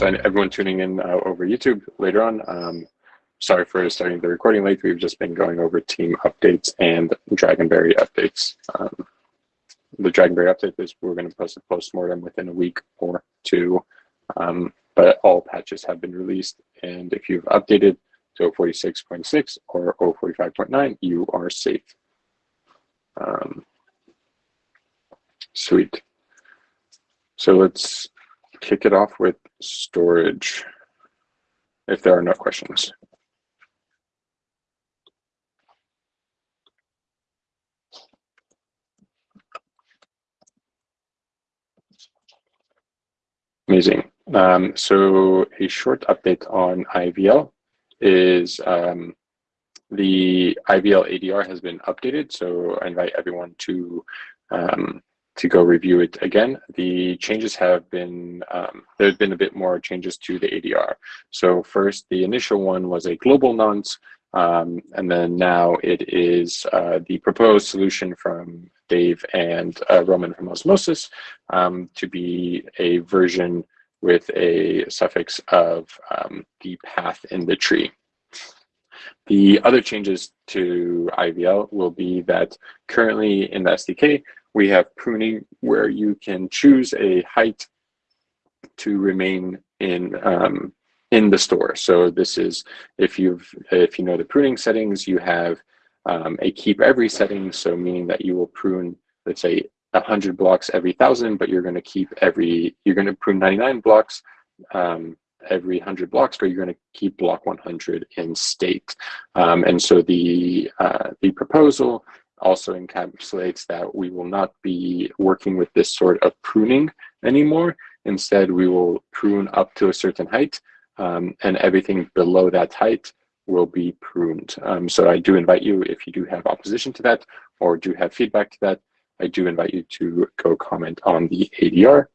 so everyone tuning in uh, over YouTube later on, um, sorry for starting the recording late. We've just been going over team updates and Dragonberry updates. Um, the Dragonberry update is we're going to post a post-mortem within a week or two, um, but all patches have been released. And if you've updated to 46.6 or 045.9, you are safe. Um, sweet. So let's kick it off with storage, if there are no questions. Amazing. Um, so a short update on IAVL is um, the IAVL ADR has been updated. So I invite everyone to um, to go review it again. The changes have been, um, there's been a bit more changes to the ADR. So first, the initial one was a global nonce, um, and then now it is uh, the proposed solution from Dave and uh, Roman from Osmosis um, to be a version with a suffix of um, the path in the tree. The other changes to IAVL will be that currently in the SDK, we have pruning where you can choose a height to remain in um, in the store. So this is if you've if you know the pruning settings, you have um, a keep every setting. So meaning that you will prune, let's say, 100 blocks every thousand, but you're going to keep every you're going to prune 99 blocks um, every 100 blocks, but you're going to keep block 100 in state. Um, and so the uh, the proposal also encapsulates that we will not be working with this sort of pruning anymore. Instead, we will prune up to a certain height um, and everything below that height will be pruned. Um, so I do invite you, if you do have opposition to that or do have feedback to that, I do invite you to go comment on the ADR.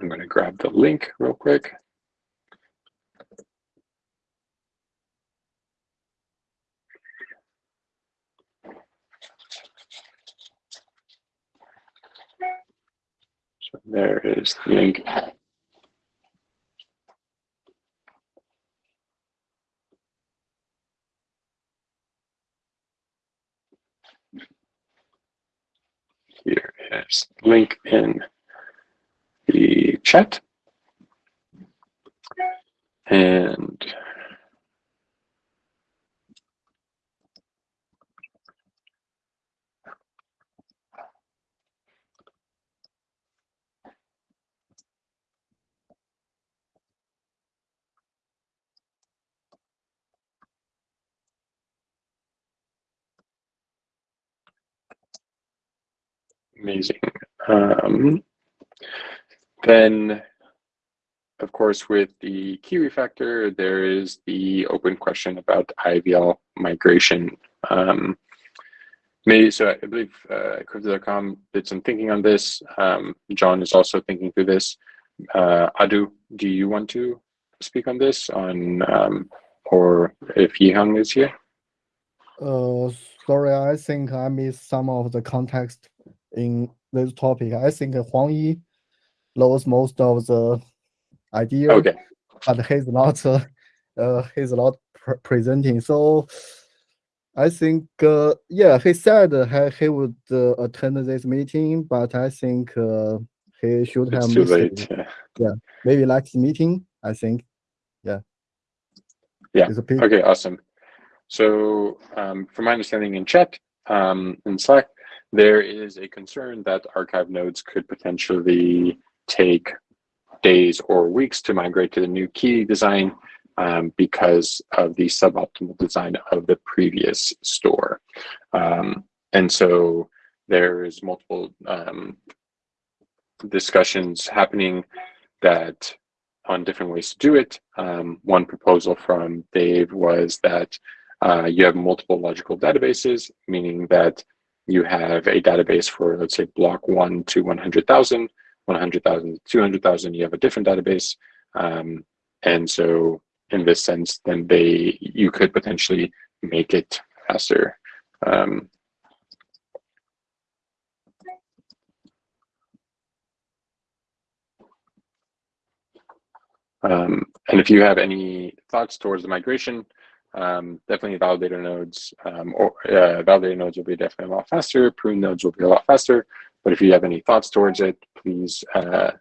I'm going to grab the link real quick. There is the link. Here is link in the chat. And Amazing. Um, then, of course, with the key refactor, there is the open question about IAVL migration. Um, maybe, so I believe uh, Crypto.com did some thinking on this. Um, John is also thinking through this. Uh, Adu, do you want to speak on this, on um, or if Yihang is here? Uh, sorry, I think I missed some of the context in this topic. I think Huang Yi knows most of the idea, okay. but he's not uh, uh, he's not pre presenting. So I think uh, yeah, he said he, he would uh, attend this meeting, but I think uh, he should it's have too missed late. it. Yeah, maybe next meeting. I think. Yeah. Yeah. Okay. Awesome. So, um, from my understanding in chat, um, in Slack, there is a concern that archive nodes could potentially take days or weeks to migrate to the new key design um, because of the suboptimal design of the previous store. Um, and so there's multiple um, discussions happening that on different ways to do it. Um, one proposal from Dave was that uh, you have multiple logical databases, meaning that you have a database for, let's say, block one to 100,000, 100,000 to 200,000, you have a different database. Um, and so in this sense, then they, you could potentially make it faster. Um, Um, and if you have any thoughts towards the migration, um, definitely validator nodes um, or uh, validator nodes will be definitely a lot faster. Prune nodes will be a lot faster. But if you have any thoughts towards it, please uh,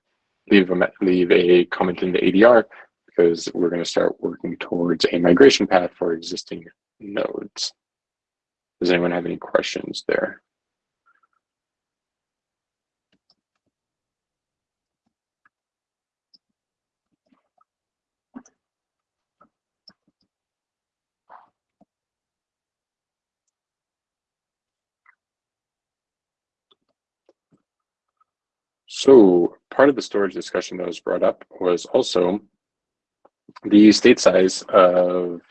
leave a leave a comment in the ADR because we're going to start working towards a migration path for existing nodes. Does anyone have any questions there? So part of the storage discussion that was brought up was also the state size of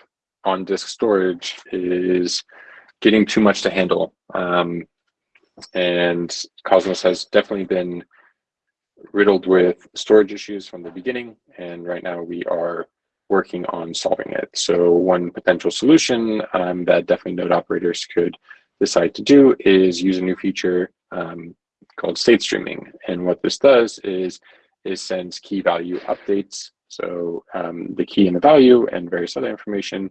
on disk storage is getting too much to handle. Um, and Cosmos has definitely been riddled with storage issues from the beginning. And right now we are working on solving it. So one potential solution um, that definitely node operators could decide to do is use a new feature um, called state streaming. And what this does is, it sends key value updates. So um, the key and the value and various other information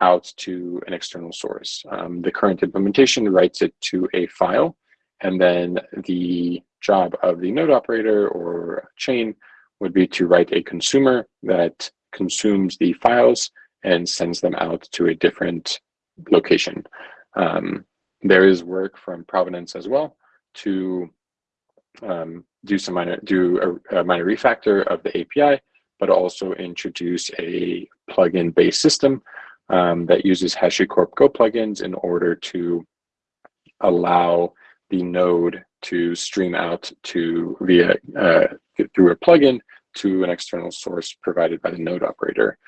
out to an external source. Um, the current implementation writes it to a file, and then the job of the node operator or chain would be to write a consumer that consumes the files and sends them out to a different location. Um, there is work from Provenance as well to um, do some minor do a, a, minor refactor of the API, but also introduce a plugin based system um, that uses HashiCorp Go plugins in order to allow the node to stream out to via uh, through a plugin to an external source provided by the node operator.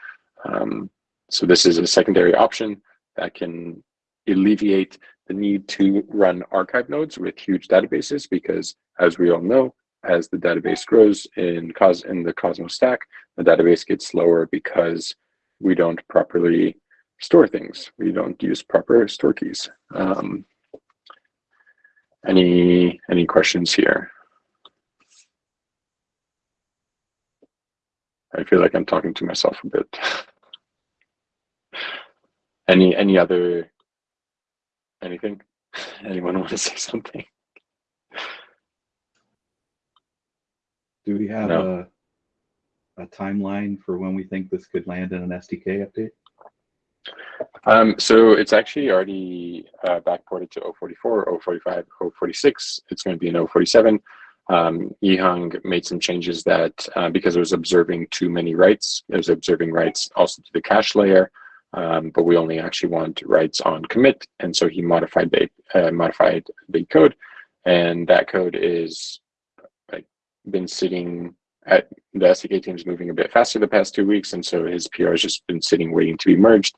Um, so this is a secondary option that can alleviate the need to run archive nodes with huge databases because as we all know, as the database grows in, Cos in the Cosmos stack, the database gets slower because we don't properly store things. We don't use proper store keys. Um, any any questions here? I feel like I'm talking to myself a bit. any any other anything? Anyone want to say something? Do we have no. a, a timeline for when we think this could land in an SDK update? Um, so it's actually already uh, backported to 044, 045, 046. It's going to be in 047. Um, Yihang made some changes that uh, because it was observing too many writes, it was observing writes also to the cache layer, um, but we only actually want writes on commit, and so he modified the uh, modified the code, and that code is like been sitting at the SDK team's moving a bit faster the past two weeks, and so his PR has just been sitting waiting to be merged.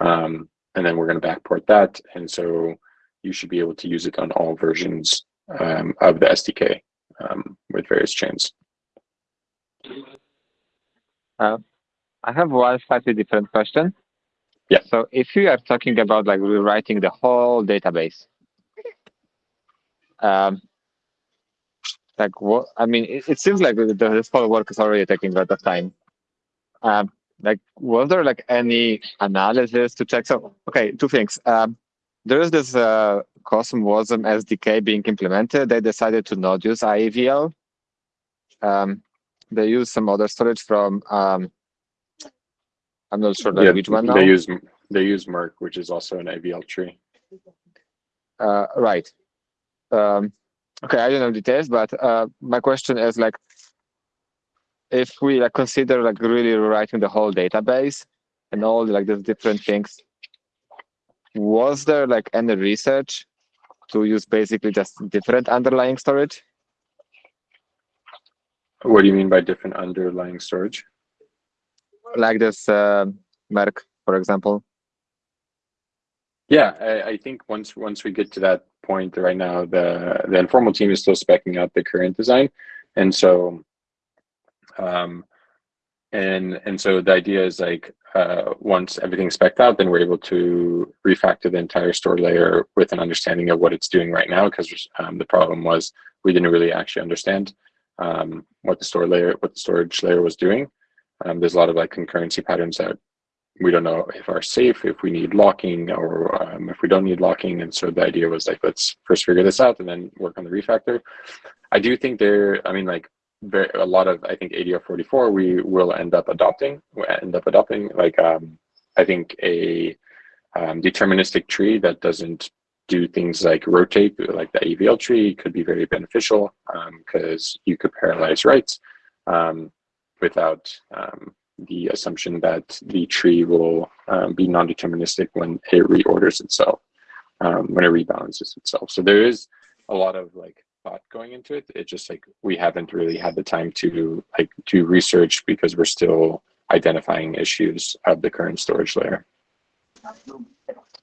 Um, and then we're going to backport that. And so you should be able to use it on all versions um, of the SDK um, with various chains. Uh, I have one slightly different question. Yeah. So if you are talking about like rewriting the whole database, um, like what, I mean, it, it seems like the, this whole work is already taking a lot of time. Um, like was there like any analysis to check so okay two things um, there is this uh, CosmWasm SDK being implemented. They decided to not use IAVL. Um, they use some other storage from um, I'm not sure yeah, which one now. They use they use Merk, which is also an IAVL tree. Uh, right. Um, okay, I don't know details, but uh, my question is like, if we like consider like really rewriting the whole database and all like these different things, was there like any research to use basically just different underlying storage? What do you mean by different underlying storage? Like this uh, Merk, for example. Yeah, I, I, think once once we get to that point right now, the the informal team is still specking out the current design, and so um, and and so the idea is like uh, once everything's specced out, then we're able to refactor the entire store layer with an understanding of what it's doing right now. Because um, the problem was we didn't really actually understand um, what the store layer, what the storage layer was doing. Um, there's a lot of like concurrency patterns that we don't know if are safe, if we need locking, or um, if we don't need locking. And so the idea was like, let's first figure this out and then work on the refactor. I do think there, I mean, like very, a lot of, I think ADR 44, we will end up adopting, we end up adopting like, um, I think a um, deterministic tree that doesn't do things like rotate, like the AVL tree could be very beneficial because you could parallelize writes um, without um, the assumption that the tree will um, be non-deterministic when it reorders itself, um, when it rebalances itself. So there is a lot of like thought going into it. It just like we haven't really had the time to like do research because we're still identifying issues of the current storage layer.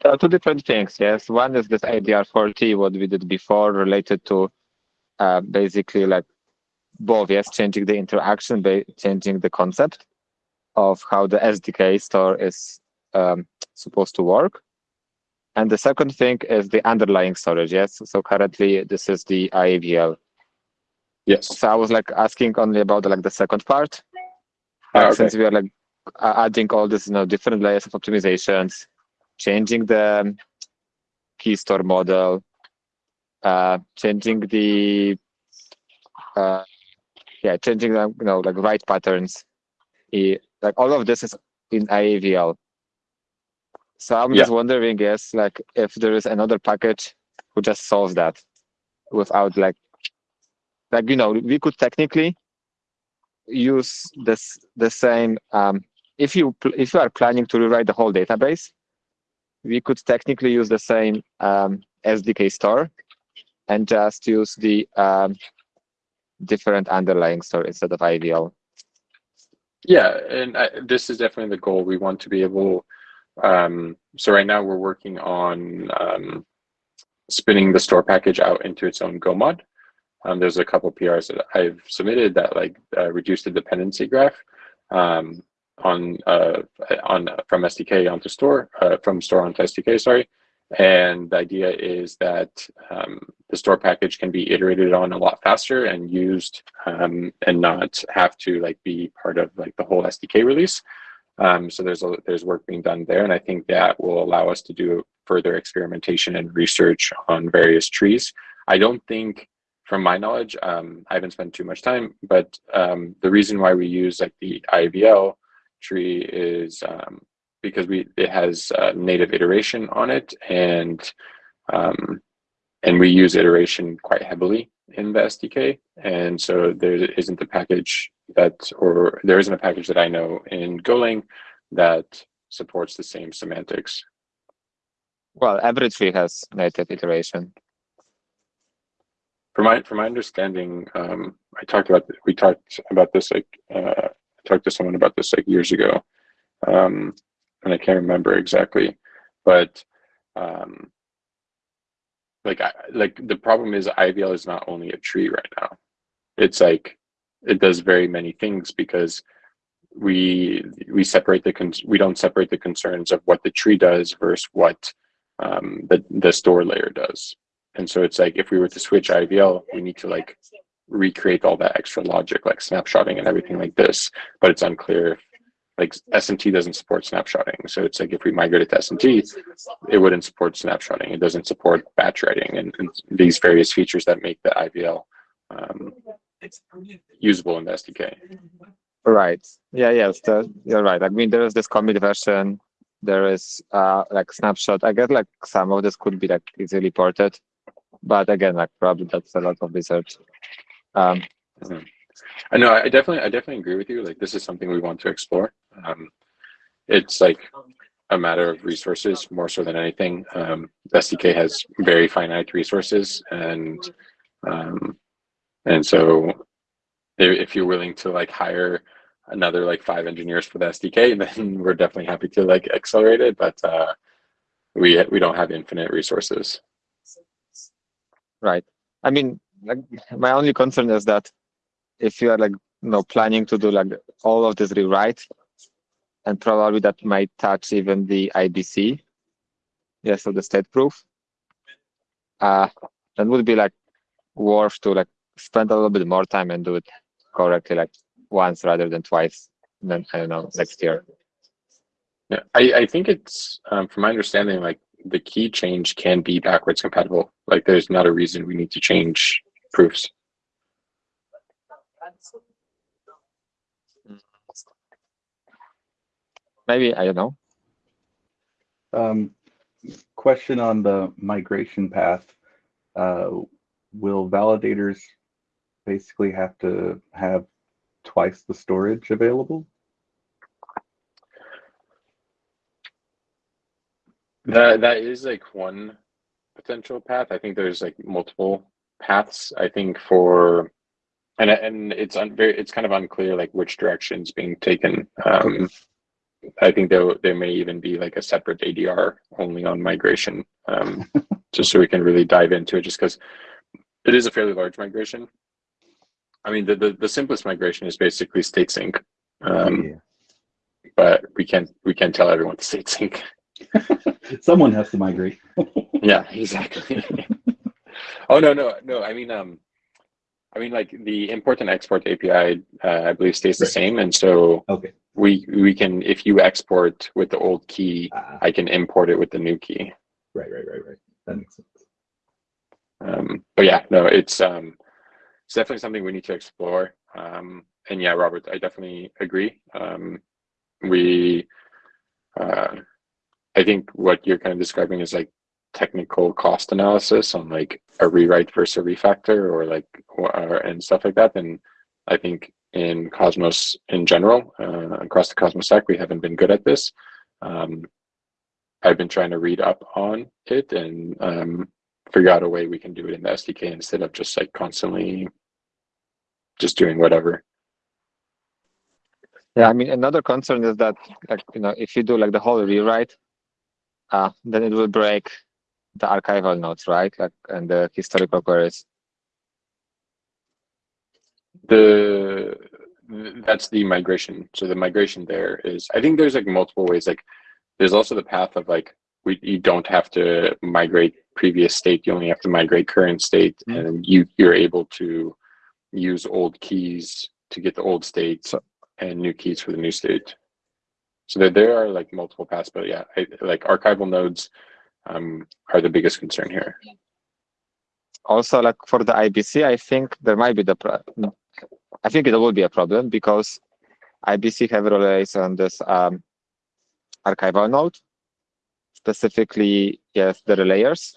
Uh, two different things, yes. One is this ADR40, what we did before, related to uh, basically like both, yes, changing the interaction, changing the concept of how the SDK store is um, supposed to work. And the second thing is the underlying storage, yes? So currently this is the IAVL. Yes. So I was like asking only about like the second part. Ah, okay. Since we are like adding all this, you know, different layers of optimizations, changing the um, key store model, uh, changing the, uh, yeah, changing the, you know, like write patterns. eh, like all of this is in IAVL. So I'm just wondering, yes, like if there is another package who just solves that without like, like, you know, we could technically use this, the same, um, if you, if you are planning to rewrite the whole database, we could technically use the same um, SDK store and just use the um, different underlying store instead of IAVL. Yeah, and I, this is definitely the goal. We want to be able. Um, so right now we're working on um, spinning the store package out into its own Go mod. Um, there's a couple PRs that I've submitted that like uh, reduce the dependency graph um, on uh, on from SDK onto store uh, from store onto SDK. Sorry, and the idea is that um, the store package can be iterated on a lot faster and used um, and not have to like be part of like the whole SDK release. Um, so there's a, there's work being done there, and I think that will allow us to do further experimentation and research on various trees. I don't think, from my knowledge, um, I haven't spent too much time, but um, the reason why we use like the IAVL tree is um, because we it has uh, native iteration on it, and um, and we use iteration quite heavily in the SDK, and so there isn't a package that, or there isn't a package that I know in Golang that supports the same semantics. Well, every tree has native iteration. From my from my understanding, um, I talked about we talked about this like uh, I talked to someone about this like years ago, um, and I can't remember exactly, but um, like I, like the problem is IAVL is not only a tree right now. It's like it does very many things because we we separate the we don't separate the concerns of what the tree does versus what um, the the store layer does. And so it's like if we were to switch IAVL, we need to like recreate all that extra logic, like snapshotting and everything like this. But it's unclear like SMT doesn't support snapshotting. So it's like if we migrated to SMT, it wouldn't support snapshotting. It doesn't support batch writing and, and these various features that make the IAVL um, usable in the SDK. Right. Yeah, yes, the, you're right. I mean, there is this commit version. There is uh, like snapshot. I guess like some of this could be like easily ported, but again, like probably that's a lot of research. Um, I know. I definitely, I definitely agree with you. Like, this is something we want to explore. Um, it's like a matter of resources more so than anything. Um, SDK has very finite resources, and um, and so if, you're willing to like hire another like five engineers for the SDK, then we're definitely happy to like accelerate it. But uh, we we don't have infinite resources. right. I mean, like my only concern is that if you are like you know planning to do like all of this rewrite, and probably that might touch even the IBC, yeah, so the state proof, uh, that would be like worth to like spend a little bit more time and do it correctly, like once rather than twice. then I don't know next year. Yeah, I, I think it's um, from my understanding, like the key change can be backwards compatible. Like there's not a reason we need to change proofs. Maybe I don't know. Um, question on the migration path. Uh, will validators basically have to have twice the storage available? That that is like one potential path. I think there's like multiple paths. I think for and and it's un, very it's kind of unclear like which direction is being taken. Um, I think there there may even be like a separate ADR only on migration, um, just so we can really dive into it. Just because it is a fairly large migration. I mean, the, the the simplest migration is basically state sync, um, Yeah. but we can't we can't tell everyone to state sync. Someone has to migrate. Yeah, exactly. oh no, no, no. I mean, um, I mean, like the import and export API, uh, I believe stays the Right. same, and so Okay. We we can if you export with the old key, Ah, I can import it with the new key. right, right, right, right. That makes sense. Um, but yeah, no, it's um, it's definitely something we need to explore. Um, and yeah, Robert, I definitely agree. Um, we, uh, I think what you're kind of describing is like technical cost analysis on like a rewrite versus a refactor or like or, and stuff like that. And I think in Cosmos in general, uh, across the Cosmos stack, we haven't been good at this. Um, I've been trying to read up on it and um, figure out a way we can do it in the SDK instead of just like constantly just doing whatever. Yeah, I mean another concern is that like you know if you do like the whole rewrite, uh, then it will break the archival nodes, right? Like and the historical queries. The that's the migration. So the migration there is I think there's like multiple ways. Like there's also the path of like we you don't have to migrate previous state, you only have to migrate current state, Mm. and you you're able to use old keys to get the old state and new keys for the new state. So there, there are like multiple paths, but yeah, I, like archival nodes um, are the biggest concern here. Also, like for the IBC, I think there might be the pro- I think it will be a problem because IBC have relays on this um, archival node, specifically yes the relayers.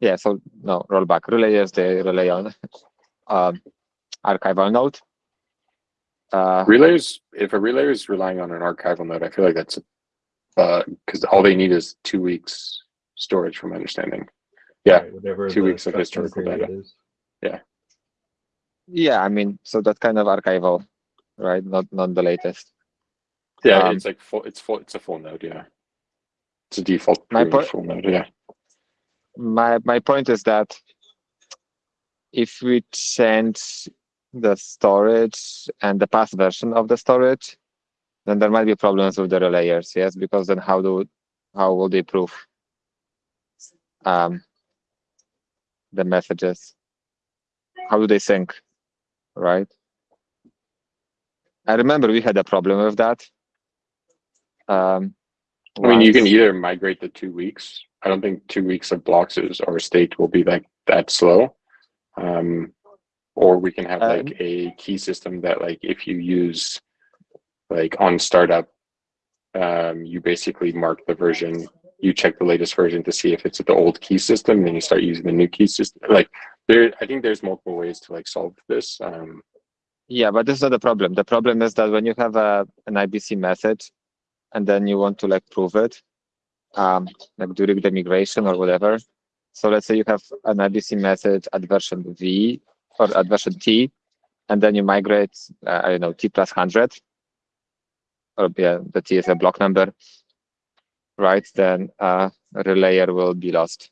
Yeah, so no rollback relayers they rely on um, archival node. Uh, Relays, if a relayer is relying on an archival node, I feel like that's a because all they need is two weeks storage, from understanding. Yeah, Right, Whatever. two weeks of historical data. is. yeah, I mean, so that kind of archival, right? Not not the latest. Yeah, Um, it's like full. It's full. It's a full node. Yeah, it's a default My point- full node. Yeah, my my point is that if we change the storage and the past version of the storage, then there might be problems with the relayers. Yes, because then how do how will they prove um, the messages? How do they sync? Right. I remember we had a problem with that. Um, I mean, you can either migrate the two weeks. I don't think two weeks of blocks is or state will be like that slow. Um, or we can have Um, like a key system that like if you use like on startup, um, you basically mark the version, you check the latest version to see if it's the old key system, then you start using the new key system. Like there, I think there's multiple ways to like solve this. Um, Yeah, but this is not the problem. The problem is that when you have a an IBC message and then you want to like prove it, um, like during the migration or whatever. So let's say you have an IBC message at version V or at version T, and then you migrate, uh, I don't know, T plus hundred, or yeah, the T is a block number, right? Then uh, a relayer will be lost.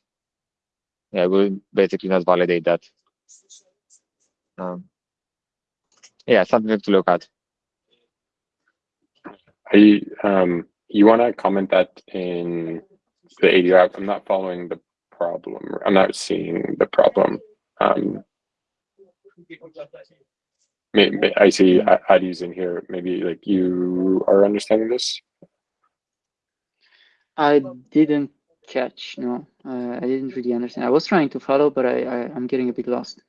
Yeah, will basically not validate that. Um, yeah, something to look at. I um you want to comment that in the ADR? I'm not following the problem. I'm not seeing the problem. Um, may, may, I see A- Adi's in here. Maybe like you are understanding this. I didn't catch. No, uh, I didn't really understand. I was trying to follow, but I, I I'm getting a bit lost.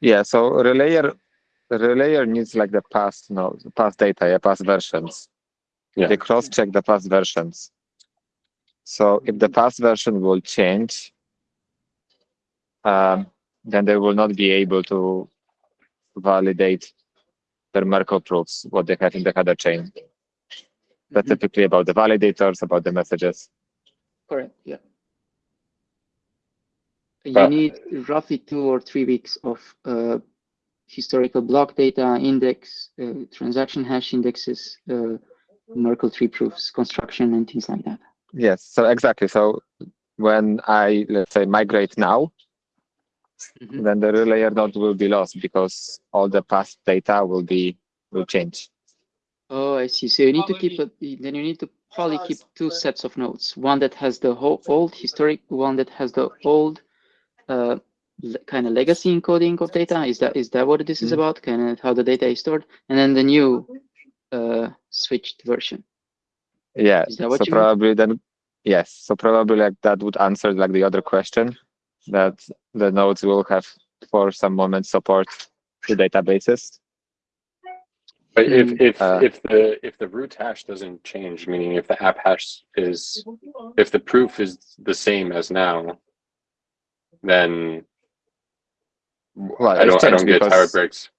Yeah, so relayer relayer needs like the past no past data, yeah, past versions. Yeah. They cross check the past versions. So if the past version will change, um, then they will not be able to validate their Merkle proofs, what they have in the header chain. That's Mhm. typically about the validators, about the messages. Correct. Yeah. You But- need roughly two or three weeks of uh, historical block data, index, uh, transaction hash indexes, uh, Merkle tree proofs, construction, and things like that. Yes, so exactly. So when I let's say migrate now, Mhm. then the relayer node will be lost because all the past data will be will change. Oh, I see. So you need to keep it. Then you need to probably keep two sets of nodes. One that has the whole old historic, one that has the old uh, kind of legacy encoding of data. Is that is that what this is Mhm. about? Kind of how the data is stored, and then the new uh, switched version. Yeah. Is that what so you mean? probably then yes. So probably like that would answer like the other question that the nodes will have for some moment support to databases. But if Hmm. if Uh, if the if the root hash doesn't change, meaning if the app hash is if the proof is the same as now, then Well, I don't I don't get how it breaks.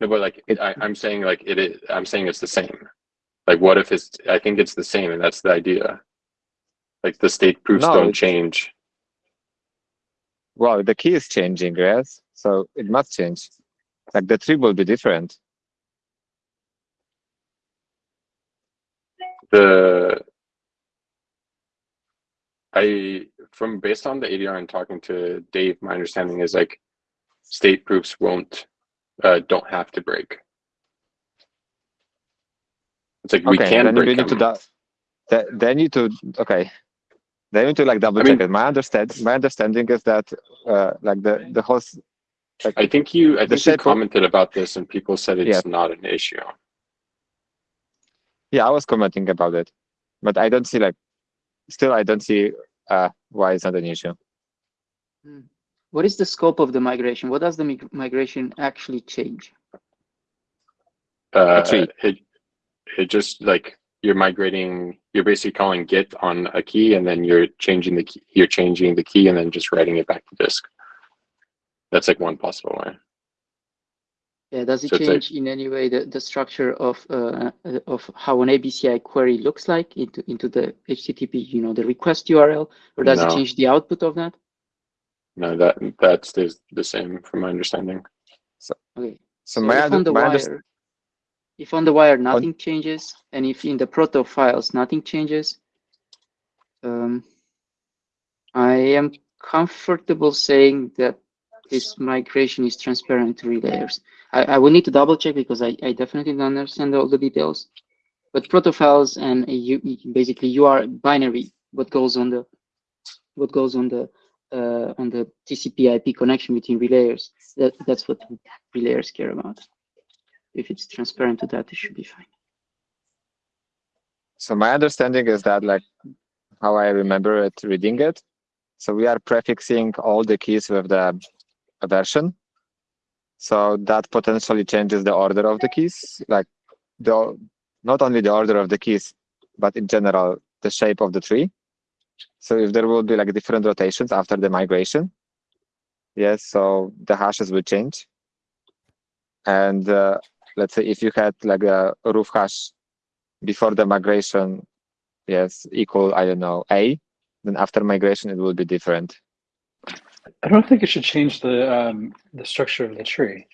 No, but like It- I, I'm saying like it is I'm saying it's the same. Like what if it's I think it's the same and that's the idea. Like the state proofs No, don't change. Well, the key is changing, yes. So it must change. Like the tree will be different. The I from based on the ADR and talking to Dave, my understanding is like state proofs won't uh, don't have to break. It's like we okay, can then you break need to them. do, th- they need to okay. They need to like double I mean- check it. My understand my understanding is that uh like the the host like I think you I think you commented about this and people said it's Yeah. not an issue. Yeah, I was commenting about it. But I don't see like still I don't see uh why it's not an issue. What is the scope of the migration? What does the mig- migration actually change? Uh, it it just like you're migrating you're basically calling git on a key and then you're changing the key you're changing the key and then just writing it back to disk. That's like one possible way. Yeah, does it So it's like- change in any way the, the structure of uh, of how an ABCI query looks like into into the HTTP, you know, the request URL, or does it change the output of that? No, that that stays the same from my understanding. Okay. So, So my, if on the my wire, if on the wire nothing changes, and if in the proto files nothing changes, um, I am comfortable saying that this migration is transparent to relayers. I, I will need to double check because I, I definitely don't understand all the details. But proto files and you basically you are binary what goes on the what goes on the uh, on the TCP/IP connection between relayers. That that's what relayers care about. If it's transparent to that, it should be fine. So my understanding is that like how I remember it reading it. So we are prefixing all the keys with the version. So that potentially changes the order of the keys, like the not only the order of the keys, but in general the shape of the tree. So if there will be like different rotations after the migration, yes, so the hashes will change. And uh, let's say if you had like a root hash before the migration, yes, equal, I don't know, A, then after migration, it will be different. I don't think it should change the um, the structure of the tree.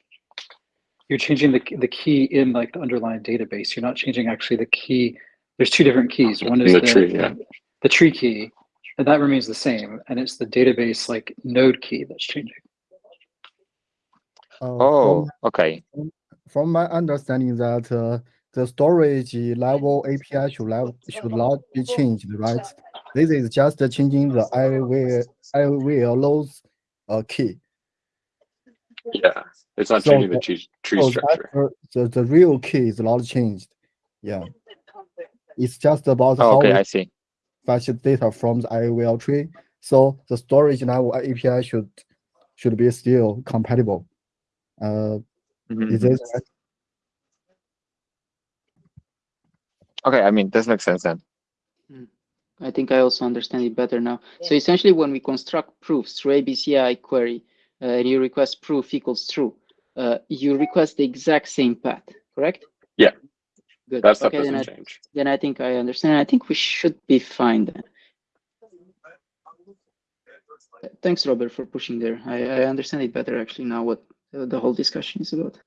You're changing the the key in like the underlying database. You're not changing actually the key. There's two different keys. One is the the, tree, yeah. the tree key, and that remains the same. And it's the database like node key that's changing. Uh, Oh, okay. from, from my understanding that uh, the storage level API should level, should not be changed, right? This is just changing the I will I will load uh, key. Yeah. It's not So changing the the- tree, tree So structure. uh, the, the real key is not changed. Yeah. It's just about Oh, how okay, we I see. fetch data from the IAVL tree. So the storage now API should should be still compatible. Uh, Mhm, is mhm. this? Okay, I mean, this makes sense then. I think I also understand it better now. So essentially, when we construct proofs through ABCI query, uh, and you request proof equals true, uh, you request the exact same path, correct? Yeah. Good. That stuff okay, then I, doesn't change. then I think I understand. I think we should be fine then. Thanks, Robert, for pushing there. I, I understand it better actually now what uh, the whole discussion is about.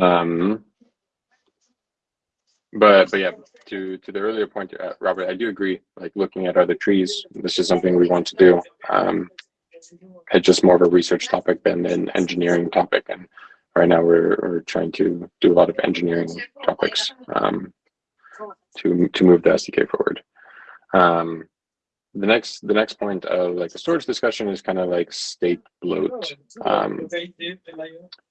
Um, but but yeah, to to the earlier point, uh, Robert, I do agree. Like looking at other trees, this is something we want to do. Um, it's just more of a research topic than an engineering topic, and right now we're we're trying to do a lot of engineering topics um, to to move the SDK forward. Um, the next the next point of like the storage discussion is kind of like state bloat. Um,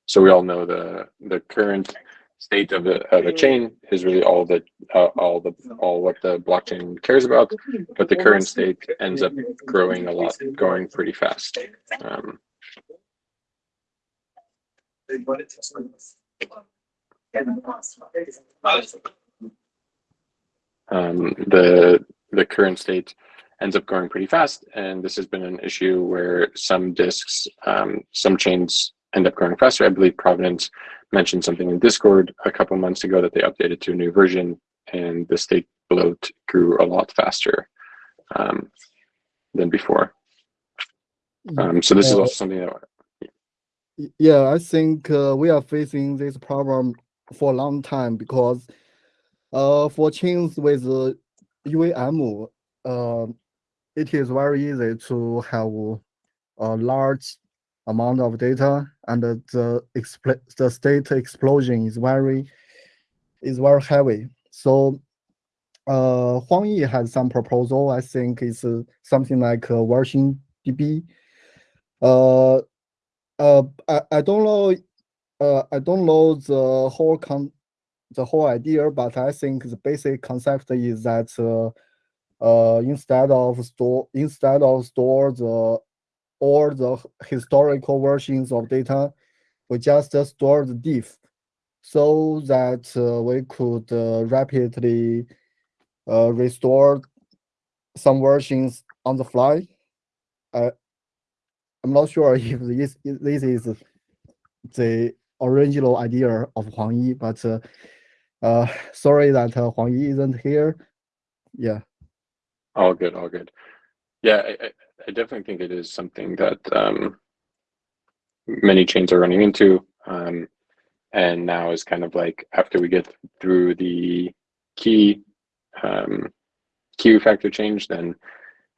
so we all know the the current state of the of a chain is really all that uh, all the all what the blockchain cares about, but the current state ends up growing a lot, going pretty fast. Um, um, the the current state ends up growing pretty fast, and this has been an issue where some disks, um, some chains end up growing faster. I believe Provenance mentioned something in Discord a couple months ago that they updated to a new version, and the state bloat grew a lot faster um, than before. Um, so this is also something that Y- Yeah, I think uh, we are facing this problem for a long time because uh, for chains with uh, EVM, uh, it is very easy to have a large amount of data and the the state explosion is very is very heavy. So uh, Huang Yi has some proposal. I think it's uh, something like uh, version DB. Uh, uh, I, I don't know, uh, I don't know the whole con, the whole idea, but I think the basic concept is that uh, uh, instead of store, instead of store the all the historical versions of data, we just uh, store the diff, so that uh, we could uh, rapidly uh, restore some versions on the fly. I'm not sure if this this is the original idea of Huang Yi, but uh, uh, sorry that uh, Huang Yi isn't here. Yeah. All good, all good. Yeah, I, I, definitely think it is something that um, many chains are running into. Um, and now is kind of like after we get through the key um, key factor change, then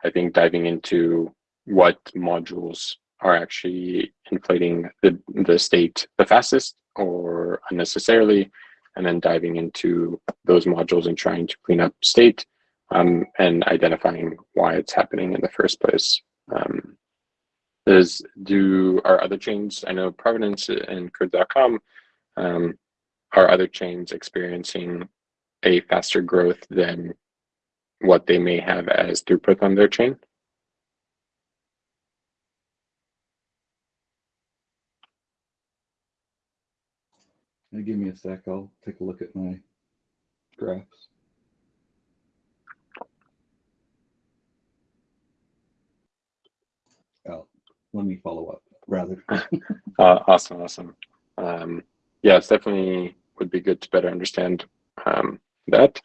I think diving into what modules are actually inflating the, the state the fastest or unnecessarily, and then diving into those modules and trying to clean up state um, and identifying why it's happening in the first place. Um, do our other chains? I know Provenance and Code.com um, are other chains experiencing a faster growth than what they may have as throughput on their chain? Give me a sec. I'll take a look at my graphs. Let me follow up rather. Uh, awesome, awesome. Um, yeah, it's definitely would be good to better understand um, that.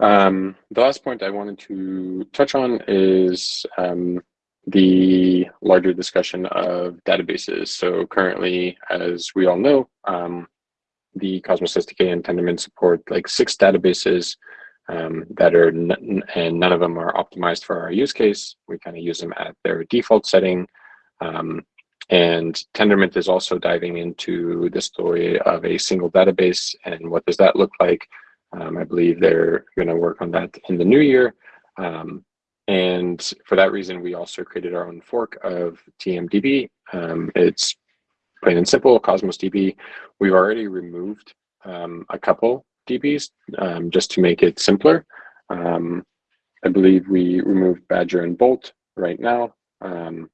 Um, the last point I wanted to touch on is um, the larger discussion of databases. So currently, as we all know, um, the Cosmos SDK and Tendermint support like six databases um, that are, and none of them are optimized for our use case. We kind of use them at their default setting. Um, and Tendermint is also diving into the story of a single database and what does that look like. Um, I believe they're going to work on that in the new year. Um, and for that reason, we also created our own fork of TMDB. Um, it's plain and simple, Cosmos DB. We've already removed um, a couple DBs um, just to make it simpler. Um, I believe we removed Badger and Bolt right now. Um,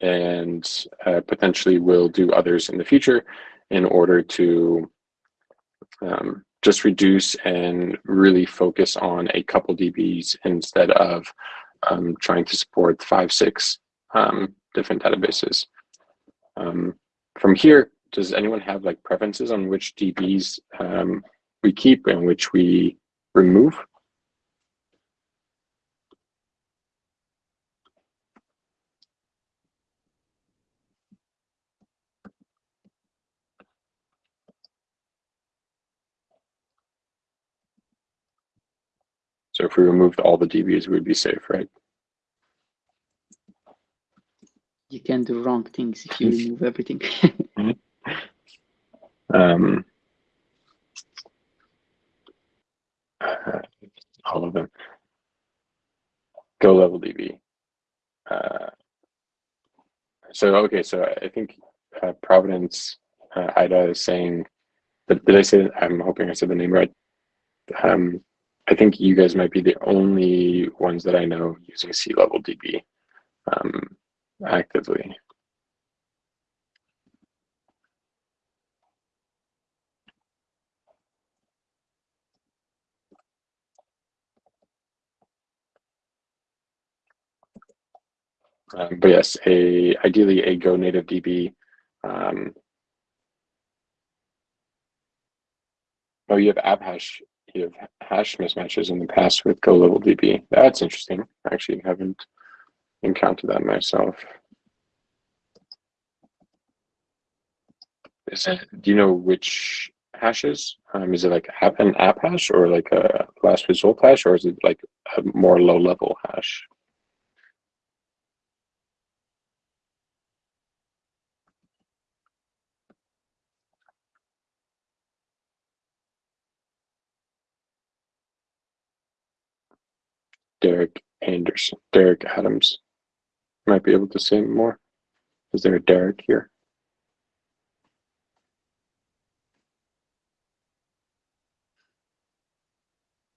and uh, potentially will do others in the future in order to um, just reduce and really focus on a couple DBs instead of um, trying to support five, six um, different databases. From here, does anyone have like preferences on which DBs um, we keep and which we remove? So if we removed all the DBs, we'd be safe, right? You can do wrong things if you remove everything. Um, uh, all of them. Go level DB. Uh, so okay, so I think uh, Provenance uh, Ida is saying. Did, did I say? I'm hoping I said the name right. Um, I think you guys might be the only ones that I know using C level DB um, actively. Um, but yes, a ideally a Go native DB. Um, oh, you have app hash. You have hash mismatches in the past with Go level DB. That's interesting. I actually haven't encountered that myself. Is it? Do you know which hashes? Um, is it like an app hash or like a last result hash, or is it like a more low level hash? Derek Anderson, Derek Adams. Might be able to say more. Is there a Derek here?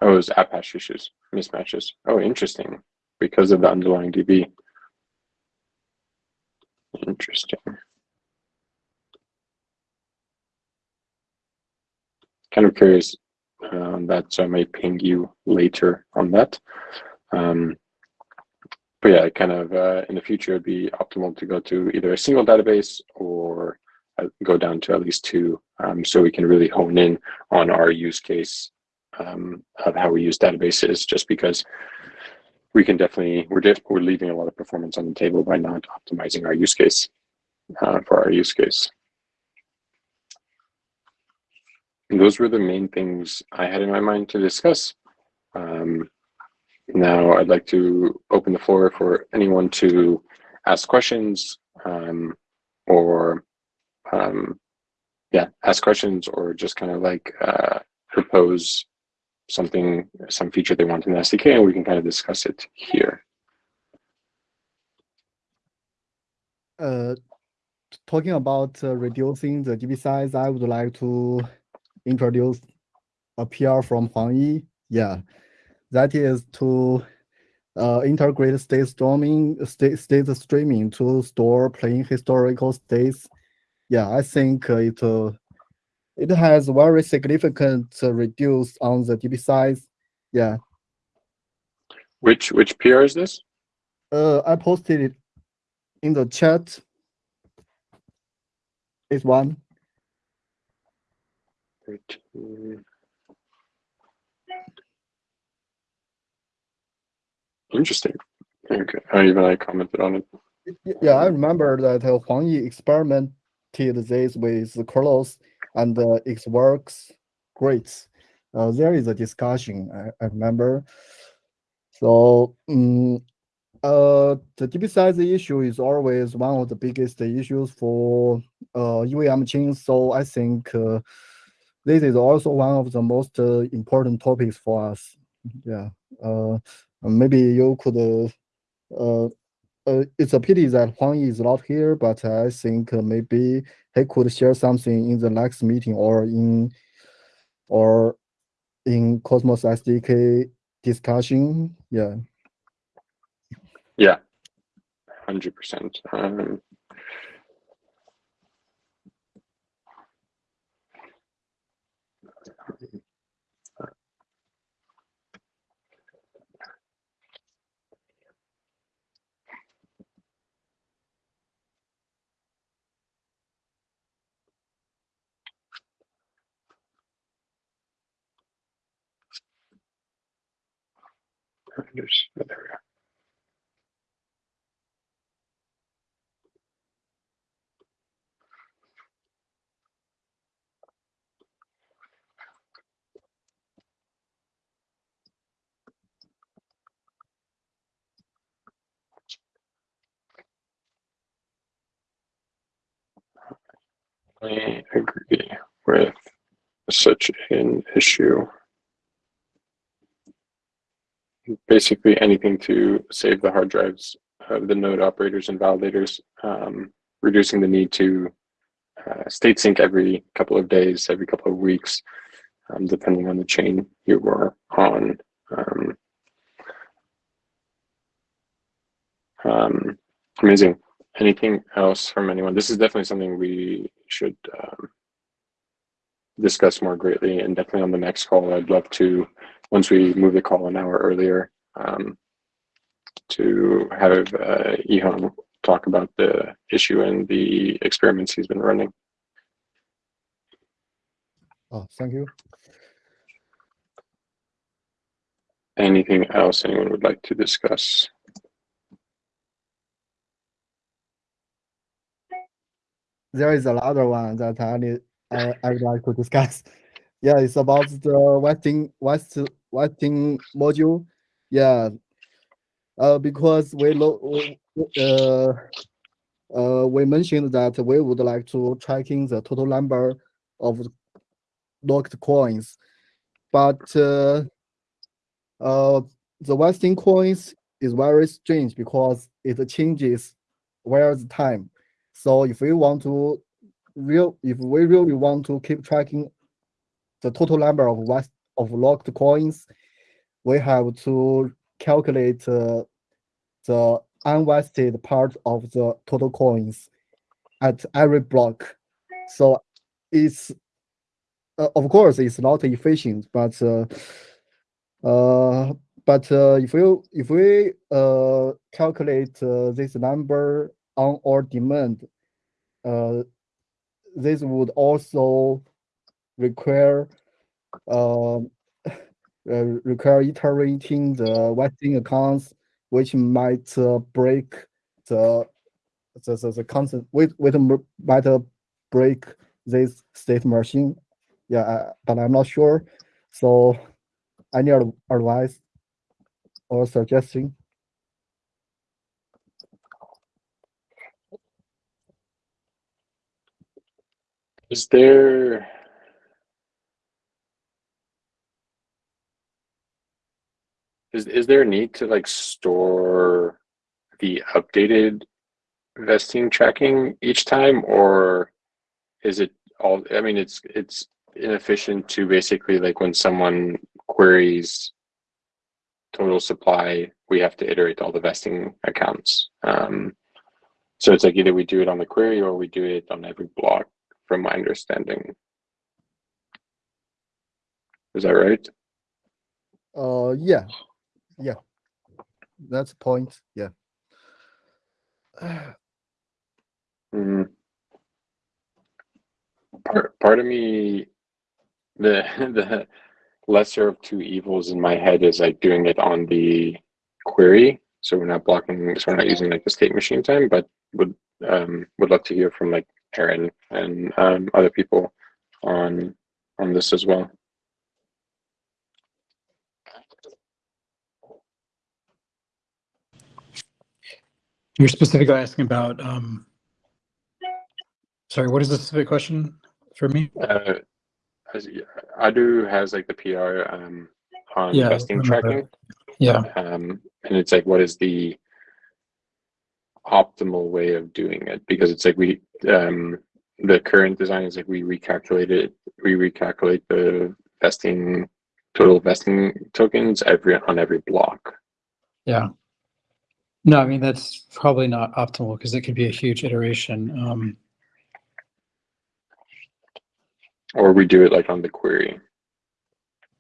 Oh, it was hash issues, mismatches. Oh, interesting. Because of the underlying DB. Interesting. Kind of curious on that, so I may ping you later on that. Um, but yeah, kind of uh, in the future, it'd be optimal to go to either a single database or uh, go down to at least two, um, so we can really hone in on our use case um, of how we use databases. Just because we can definitely we're def we're leaving a lot of performance on the table by not optimizing our use case uh, for our use case. And those were the main things I had in my mind to discuss. Um, now I'd like to open the floor for anyone to ask questions um, or um, yeah, ask questions or just kind of like uh, propose something, some feature they want in the SDK and we can kind of discuss it here. Uh, talking about uh, reducing the DB size, I would like to introduce a PR from Huang Yi. Yeah, that is to uh, integrate state streaming, state, state streaming to store plain historical states. Yeah, I think it uh, it has very significant uh, reduce on the DB size. Yeah. Which which PR is this? Uh, I posted it in the chat. It's one. Right. Interesting. Okay. I even I commented on it. Yeah, I remember that uh, Huang Yi experimented this with Curlos and uh, it works great. Uh, there is a discussion, I, I remember. So, um, uh, the DB size issue is always one of the biggest issues for uh, EVM chains. So I think uh, this is also one of the most uh, important topics for us. Yeah. Uh, maybe you could. Uh, uh, uh, it's a pity that Huang Yi is not here, but I think uh, maybe he could share something in the next meeting or in or in Cosmos SDK discussion. Yeah. Yeah, hundred percent. There we go. I agree with such an issue. Basically, anything to save the hard drives of the node operators and validators, um, reducing the need to uh, state sync every couple of days, every couple of weeks, um, depending on the chain you were on. Um, um, amazing. Anything else from anyone? This is definitely something we should um, discuss more greatly, and definitely on the next call. I'd love to, once we move the call an hour earlier, um, to have uh, Ihong talk about the issue and the experiments he's been running. Oh, thank you. Anything else anyone would like to discuss? there is another one that I need I, I would like to discuss. Yeah, it's about the Vesting West Vesting module. Yeah. Uh, because we uh, uh, we mentioned that we would like to tracking the total number of locked coins, but uh, uh, the Vesting coins is very strange because it changes where the time. So if we want to real, if we really want to keep tracking the total number of west of locked coins, we have to calculate uh, the unvested part of the total coins at every block. So it's uh, of course it's not efficient, but uh, uh, but uh, if we if we uh, calculate uh, this number on our demand, uh, this would also require uh, require iterating the Vesting accounts, which might uh, break the the the, the constant with with might uh, break this state machine. Yeah, uh, but I'm not sure. So, any advice or suggestion? Is there is is there a need to like store the updated vesting tracking each time or is it all I mean it's it's inefficient to basically like when someone queries total supply we have to iterate all the vesting accounts? Um so it's like either we do it on the query or we do it on every block from my understanding. Is that right? Uh, yeah, yeah. That's the point. Yeah. Mm. Part part of me, the the lesser of two evils in my head is like doing it on the query, so we're not blocking, so we're not using like the state machine time, but would um would love to hear from like Aaron and um other people on on this as well. You're specifically asking about, um, sorry, what is the specific question for me? Uh, as, Adu has like the PR um, on Yeah, vesting tracking, Yeah. um, and it's like, what is the optimal way of doing it? Because it's like we, um, the current design is like we recalculate it, we recalculate the vesting total vesting tokens every on every block. Yeah. No, I mean, that's probably not optimal because it could be a huge iteration. Um, Or we do it like on the query.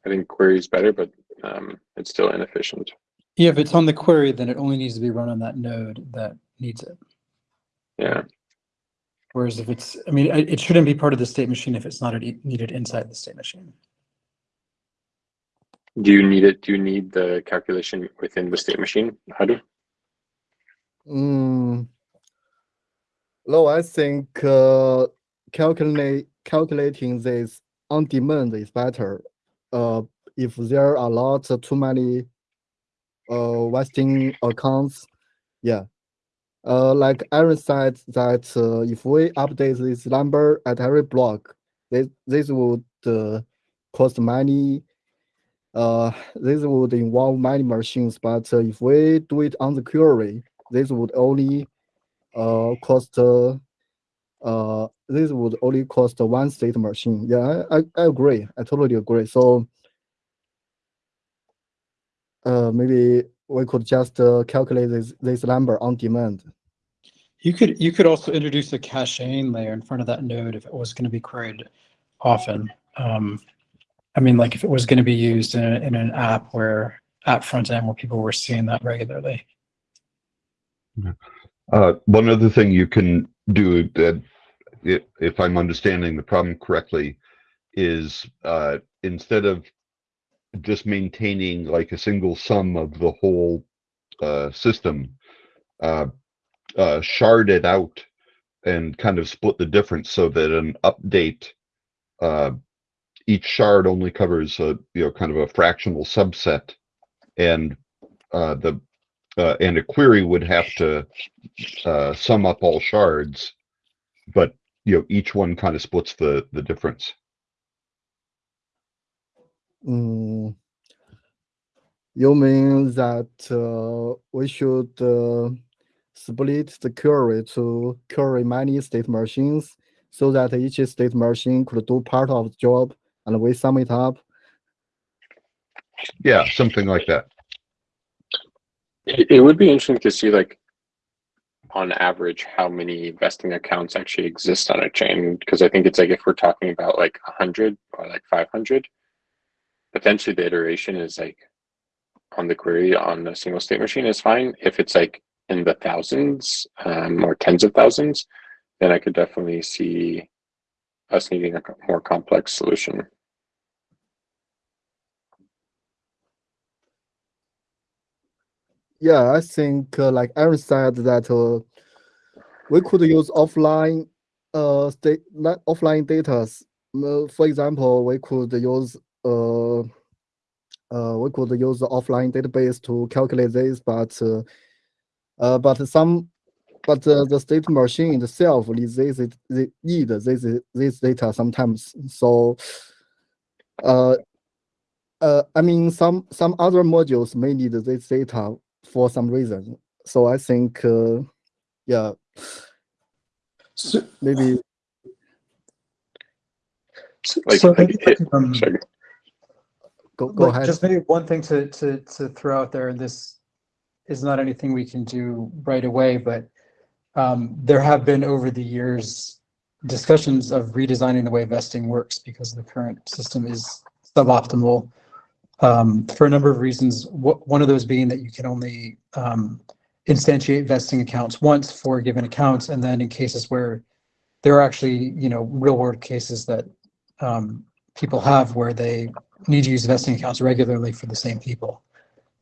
I think query is better, but um, it's still inefficient. yeah, if it's on the query, then it only needs to be run on that node that needs it. Yeah. Whereas if it's, I mean, it it shouldn't be part of the state machine if it's not needed inside the state machine. Do you need it? Do you need the calculation within the state machine? How do? Mm. No, I think uh, calculate calculating this on demand is better. Uh, if there are lots of too many uh vesting accounts, yeah. Uh, like Aaron said that uh, if we update this number at every block, this this would uh, cost money. Uh, this would involve many machines, but uh, if we do it on the query, this would only uh cost uh, uh this would only cost one state machine. Yeah, I, I, I agree. I totally agree. So uh maybe we could just uh, calculate this this number on demand. You could, you could also introduce a caching layer in front of that node if it was going to be queried often. Um, I mean, like if it was going to be used in, a- in an app where app front end where people were seeing that regularly. Uh, one other thing you can do that, if, I'm understanding the problem correctly, is uh, instead of just maintaining like a single sum of the whole uh, system, uh, uh, shard it out and kind of split the difference so that an update, uh, each shard only covers a you know kind of a fractional subset, and uh, the uh, and a query would have to uh, sum up all shards, but you know each one kind of splits the the difference. Mm, you mean that uh, we should uh, split the query to query many state machines so that each state machine could do part of the job and we sum it up? Yeah, something like that. It, would be interesting to see like on average how many vesting accounts actually exist on a chain because I think it's like if we're talking about like a hundred or like five hundred, potentially the iteration is like on the query on a single state machine is fine. If it's like in the thousands um, or tens of thousands, then I could definitely see us needing a more complex solution. Yeah, I think uh, like Aaron said that uh, we could use offline uh state offline data. Uh, for example, we could use uh uh we could use the offline database to calculate this, but uh, uh but some but uh, the state machine itself needs this they need this this data sometimes. So uh uh I mean some some other modules may need this data for some reason. So I think, uh, yeah, So, maybe Like- so like it- um, go go like, ahead. Just maybe one thing to, to, to throw out there, and this is not anything we can do right away, but um, there have been over the years discussions of redesigning the way vesting works because the current system is suboptimal um, for a number of reasons. One of those being that you can only um, instantiate vesting accounts once for given accounts, and then in cases where there are actually, you know, real world cases that um, people have where they need to use vesting accounts regularly for the same people.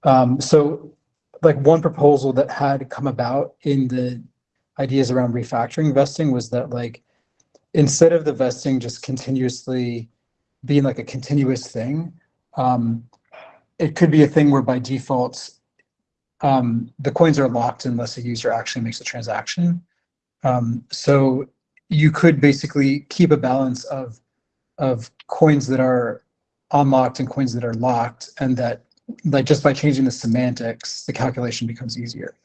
Um, so like one proposal that had come about in the ideas around refactoring vesting was that like instead of the vesting just continuously being like a continuous thing, um, it could be a thing where by default um, the coins are locked unless a user actually makes a transaction. Um, so you could basically keep a balance of of coins that are unlocked and coins that are locked, and that like just by changing the semantics, the calculation becomes easier.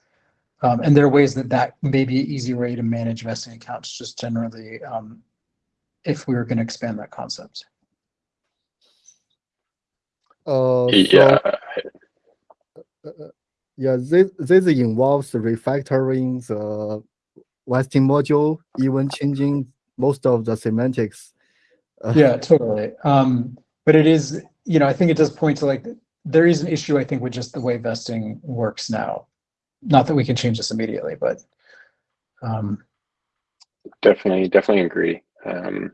Um, and there are ways that that may be an easy way to manage vesting accounts, just generally, um, if we were going to expand that concept. Uh, so, Yeah, yeah, this this involves refactoring the vesting module, even changing most of the semantics. Uh, Yeah, totally. Um, but it is, you know, I think it does point to like, there is an issue, I think, with just the way vesting works now. Not that we can change this immediately, but, um, definitely, definitely agree. Um,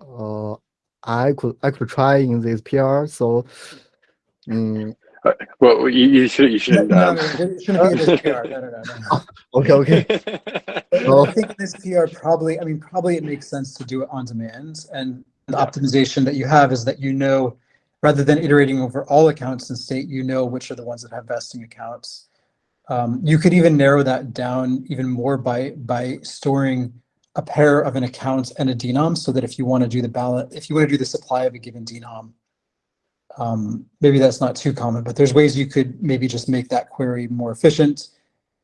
uh, I could I could try in this PR. So, mm, well, you, you should, you should. no, um, no, it shouldn't be this PR. No, no, no, no. okay, okay. Well, I think this PR probably, I mean, probably it makes sense to do it on demand. And the optimization that you have is that you know, rather than iterating over all accounts in state, you know which are the ones that have vesting accounts. Um, you could even narrow that down even more by by storing a pair of an account and a denom so that if you want to do the balance, if you want to do the supply of a given denom, um, maybe that's not too common, but there's ways you could maybe just make that query more efficient.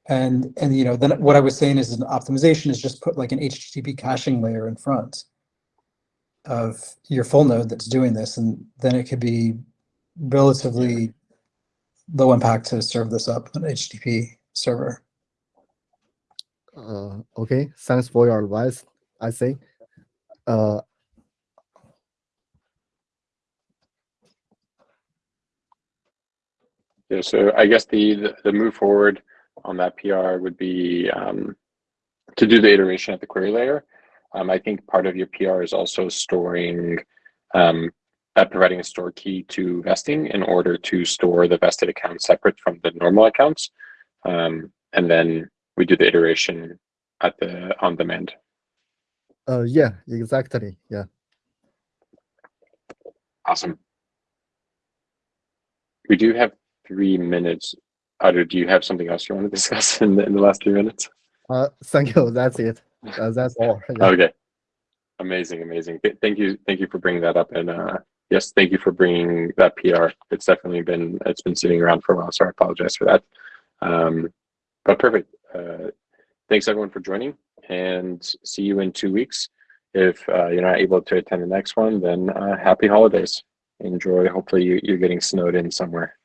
And, and, you know, then what I was saying is an optimization is just put like an HTTP caching layer in front of your full node that's doing this. And then it could be relatively low impact to serve this up on an HTTP server. Uh, okay, thanks for your advice. I think. Uh, Yeah, so I guess the, the, move forward on that PR would be um, to do the iteration at the query layer. Um, I think part of your PR is also storing, um, uh, providing a store key to vesting in order to store the vested account separate from the normal accounts. Um, and then we do the iteration at the on demand. uh, yeah, exactly. Yeah. Awesome. We do have three minutes. Otter, do you have something else you want to discuss in the, in the last three minutes? Uh, thank you. That's it. Uh, that's all. Yeah. Okay. Amazing, amazing. Thank you, thank you for bringing that up, and uh, yes, thank you for bringing that PR. It's definitely been it's been sitting around for a while, so I apologize for that. Um, but perfect. Uh, thanks everyone for joining, and see you in two weeks. If uh, you're not able to attend the next one, then uh, happy holidays. Enjoy. Hopefully, you, you're getting snowed in somewhere.